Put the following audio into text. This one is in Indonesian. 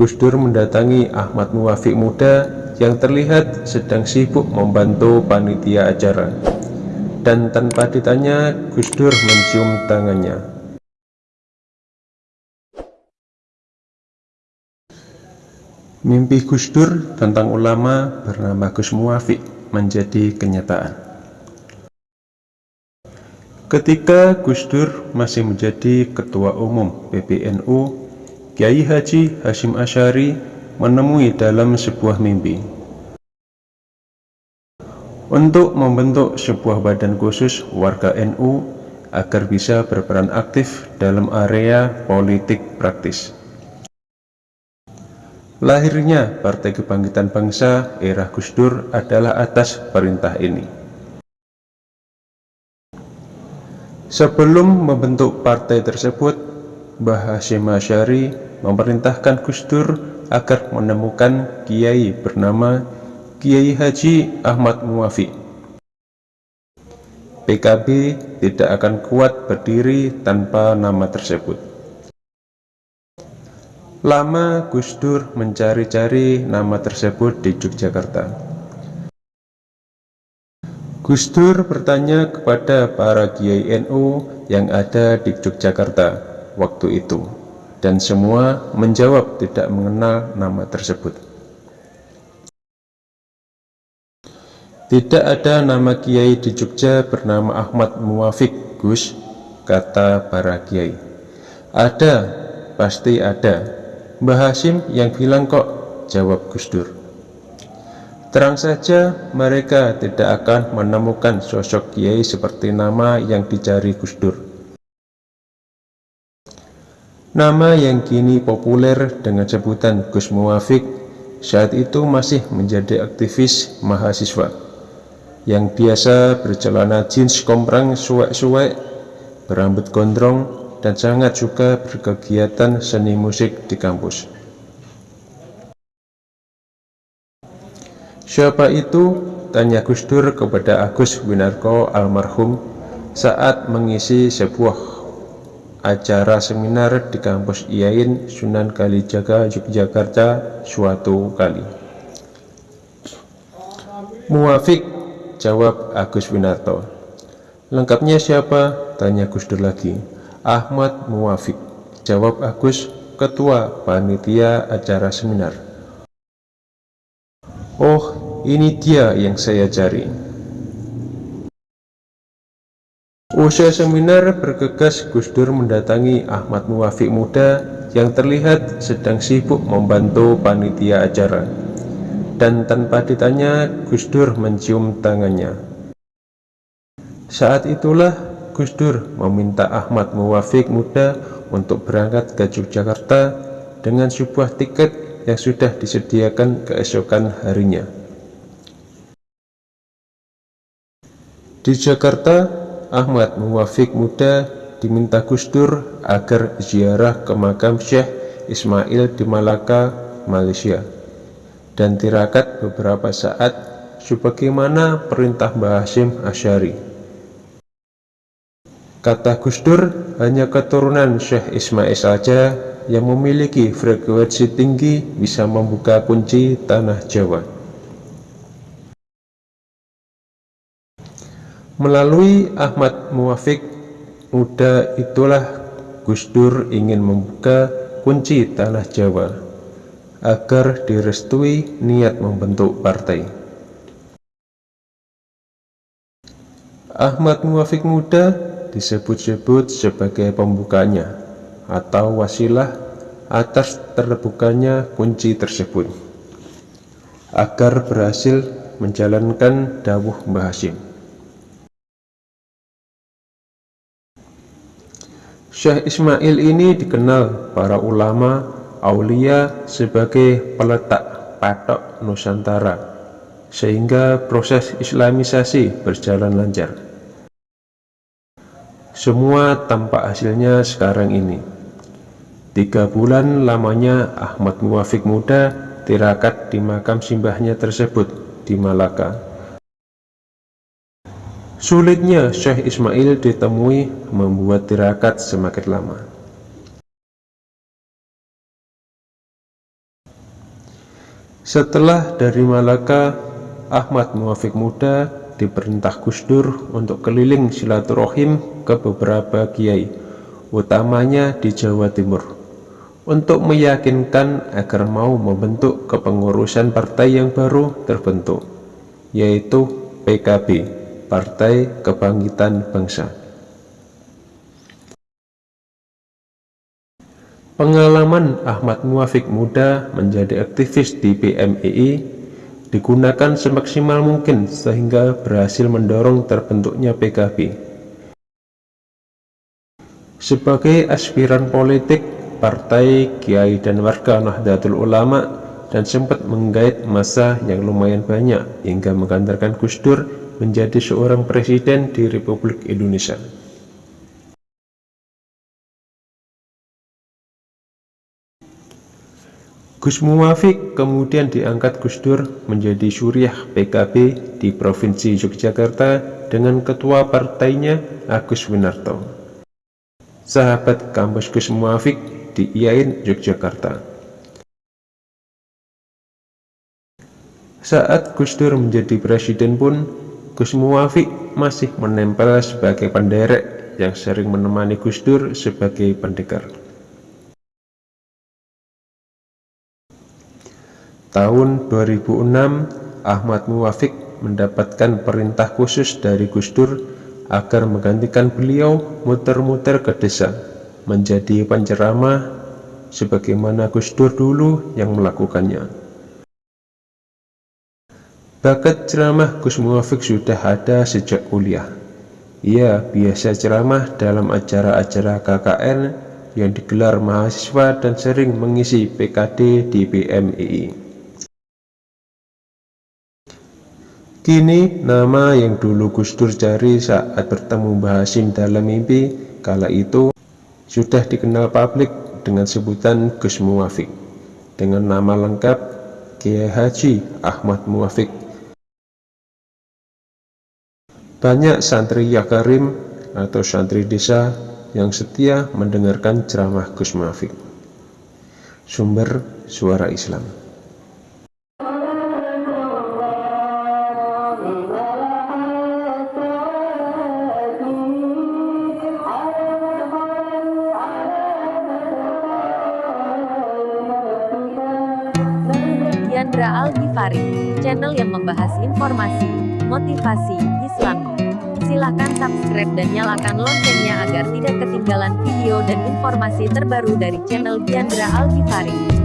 Gus Dur mendatangi Ahmad Muwafiq muda yang terlihat sedang sibuk membantu panitia acara. Dan tanpa ditanya, Gus Dur mencium tangannya. Mimpi Gus Dur tentang ulama bernama Gus Muwafiq menjadi kenyataan. Ketika Gus Dur masih menjadi Ketua Umum PBNU, Kiai Haji Hashim Asyari menemui dalam sebuah mimpi untuk membentuk sebuah badan khusus warga NU agar bisa berperan aktif dalam area politik praktis. Lahirnya Partai Kebangkitan Bangsa era Gus Dur adalah atas perintah ini. Sebelum membentuk partai tersebut, Mbah Hashim Asyari memerintahkan Gus Dur agar menemukan kiai bernama Kiai Haji Ahmad Muwafiq. PKB tidak akan kuat berdiri tanpa nama tersebut. Lama Gus Dur mencari-cari nama tersebut di Yogyakarta. Gus Dur bertanya kepada para kiai NU yang ada di Yogyakarta waktu itu, dan semua menjawab tidak mengenal nama tersebut. Tidak ada nama kiai di Jogja bernama Ahmad Muwafiq Gus, kata para kiai. Ada, pasti ada, Mbah Hashim yang bilang kok, jawab Gus Dur. Terang saja mereka tidak akan menemukan sosok kiai seperti nama yang dicari Gus Dur. Nama yang kini populer dengan sebutan Gus Muwafiq saat itu masih menjadi aktivis mahasiswa yang biasa bercelana jeans komprang suwek-suwek, berambut gondrong, dan sangat suka berkegiatan seni musik di kampus. Siapa itu? Tanya Gus Dur kepada Agus Winarko almarhum saat mengisi sebuah acara seminar di kampus IAIN Sunan Kalijaga, Yogyakarta suatu kali. Muafik, jawab Agus Winarto. Lengkapnya siapa? Tanya Gus Dur lagi. Ahmad Muwafiq Jawab Agus Ketua Panitia Acara Seminar Oh ini dia yang saya cari Usai seminar bergegas Gus Dur mendatangi Ahmad Muwafiq muda yang terlihat sedang sibuk membantu panitia acara dan tanpa ditanya Gus Dur mencium tangannya saat itulah Gus Dur meminta Ahmad Muwafiq muda untuk berangkat ke Yogyakarta dengan sebuah tiket yang sudah disediakan keesokan harinya. Di Jakarta, Ahmad Muwafiq muda diminta Gus Dur agar ziarah ke makam Syekh Ismail di Malaka, Malaysia dan tirakat beberapa saat sebagaimana perintah Mbah Hashim Asyari. Kata Gus Dur, hanya keturunan Syekh Ismail saja yang memiliki frekuensi tinggi bisa membuka kunci tanah Jawa. Melalui Ahmad Muwafiq, muda itulah Gus Dur ingin membuka kunci tanah Jawa agar direstui niat membentuk partai. Ahmad Muwafiq muda disebut-sebut sebagai pembukanya atau wasilah atas terbukanya kunci tersebut agar berhasil menjalankan dawuh Mbah Hashim. Syekh Ismail ini dikenal para ulama aulia sebagai peletak patok Nusantara sehingga proses islamisasi berjalan lancar. Semua tampak hasilnya sekarang ini. Tiga bulan lamanya Ahmad Muwafiq muda tirakat di makam simbahnya tersebut di Malaka. Sulitnya Syekh Ismail ditemui membuat tirakat semakin lama. Setelah dari Malaka, Ahmad Muafik Muda diperintah Gus Dur untuk keliling silaturahim ke beberapa kiai, utamanya di Jawa Timur, untuk meyakinkan agar mau membentuk kepengurusan partai yang baru terbentuk, yaitu PKB, Partai Kebangkitan Bangsa. Pengalaman Ahmad Muafik Muda menjadi aktivis di PMII digunakan semaksimal mungkin sehingga berhasil mendorong terbentuknya PKB. Sebagai aspiran politik, partai, kiai, dan warga Nahdlatul Ulama dan sempat menggait masa yang lumayan banyak hingga mengantarkan Gus Dur menjadi seorang presiden di Republik Indonesia. Gus Muwafiq kemudian diangkat Gus Dur menjadi suriah PKB di Provinsi Yogyakarta dengan ketua partainya Agus Winarto. Sahabat kampus Gus Muwafiq di IAIN Yogyakarta. Saat Gus Dur menjadi presiden pun, Gus Muwafiq masih menempel sebagai penderek yang sering menemani Gus Dur sebagai pendekar. Tahun 2006, Ahmad Muwafiq mendapatkan perintah khusus dari Gus Dur agar menggantikan beliau muter-muter ke desa, menjadi penceramah sebagaimana Gus Dur dulu yang melakukannya. Bakat ceramah Gus Muwafiq sudah ada sejak kuliah. Ia biasa ceramah dalam acara-acara KKN yang digelar mahasiswa dan sering mengisi PKD di BMII. Kini nama yang dulu Gus Dur cari saat bertemu Mbah Hashim dalam mimpi kala itu sudah dikenal publik dengan sebutan Gus Muwafiq dengan nama lengkap Kiai Haji Ahmad Muwafiq. Banyak santri Yakarim atau santri desa yang setia mendengarkan ceramah Gus Muwafiq. Sumber Suara Islam Chandra Al Ghifari, channel yang membahas informasi, motivasi. Silahkan subscribe dan nyalakan loncengnya agar tidak ketinggalan video dan informasi terbaru dari channel Chandra Al Ghifari.